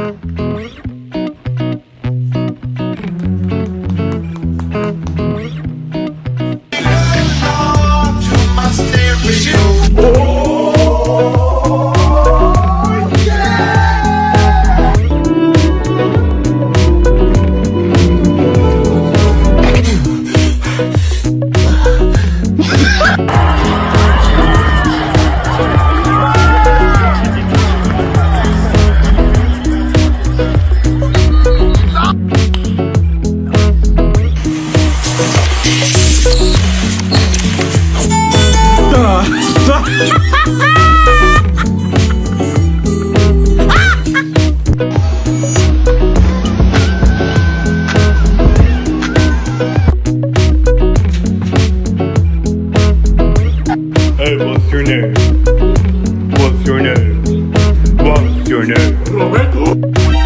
Música your name? What's your name? What's your name?